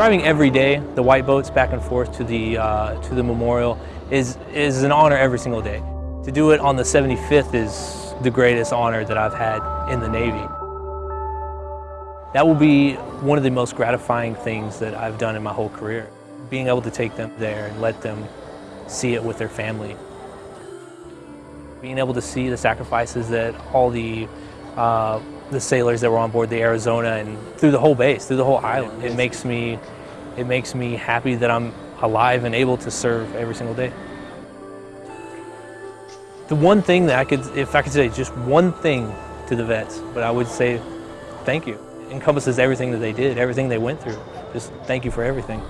Driving every day, the white boats back and forth to the, uh, to the memorial is, is an honor every single day. To do it on the 75th is the greatest honor that I've had in the Navy. That will be one of the most gratifying things that I've done in my whole career. Being able to take them there and let them see it with their family. Being able to see the sacrifices that all the uh, the sailors that were on board the Arizona and through the whole base, through the whole island. It makes me, it makes me happy that I'm alive and able to serve every single day. The one thing that I could, if I could say just one thing to the vets, but I would say thank you. It encompasses everything that they did, everything they went through. Just thank you for everything.